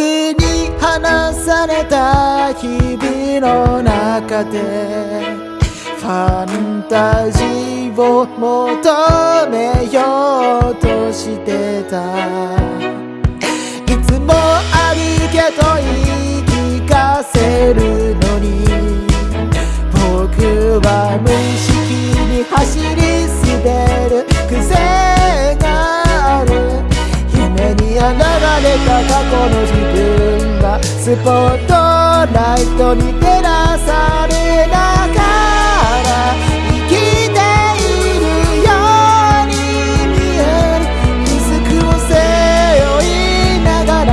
に離された日々の中でファンタジーを求めようとしてた。いつもあるけど言い聞かせるのに僕は無意識に走り滑る。癖がある。夢に現れた過去の自分スポットライトに照らされながら生きているように見える。リスクを背負いながら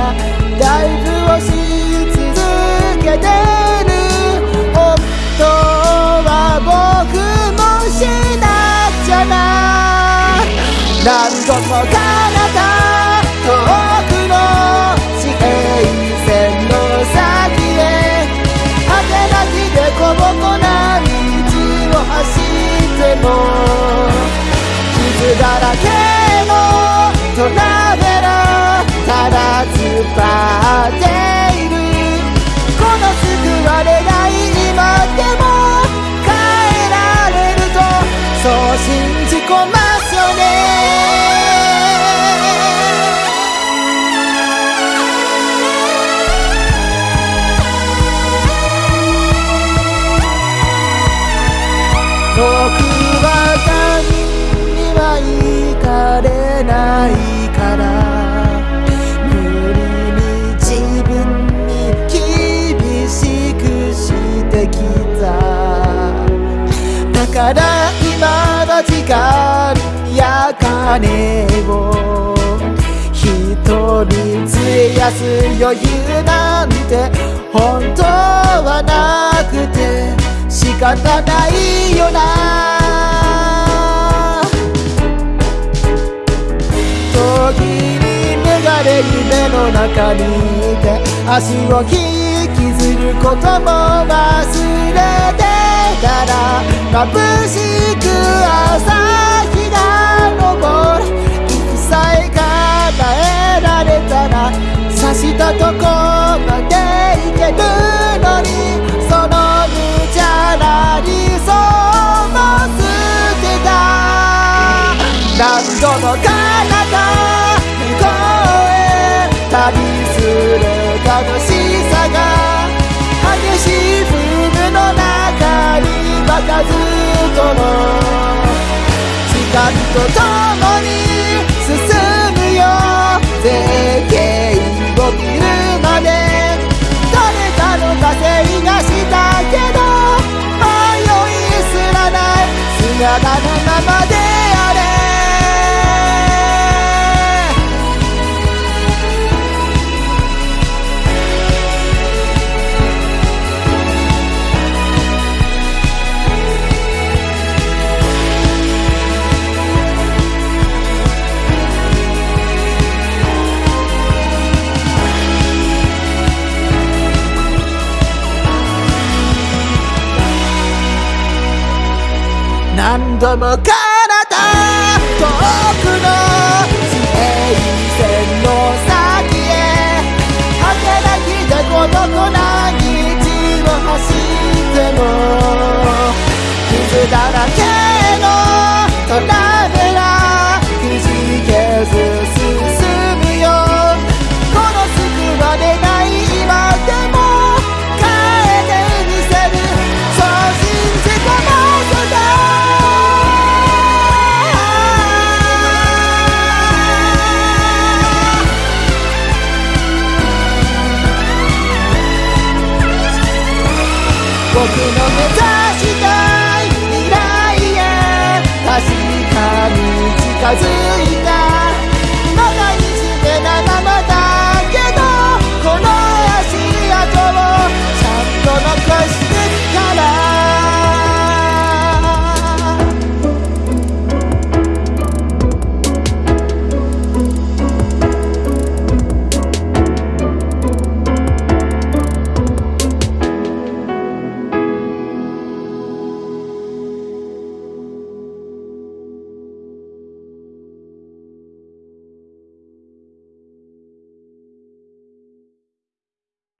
ライブをし続けてる。本当は僕もしなくちゃな。何度も彼じ込ますよね。僕は他人には行かれないから。無理に自分に厳しくしてきた。だから今の時間や金を人費やす余裕なんて本当はなくて仕方ないよな。時に目がれ夢の中にいて足を引きずることも忘れてたら眩しく朝日が昇る息さえ叶えられたら刺したとこまで行けるのにその無茶な理想も捨てた何度も彼方向へ旅する楽しさ数との時間とともに進むよ。絶景を見るまで。誰かの稼いがしたけど迷いすらない。姿のままで。何度も彼方遠くの地平線の先へ。果てなきで孤独な僕の目指したい未来へ確かに近づいた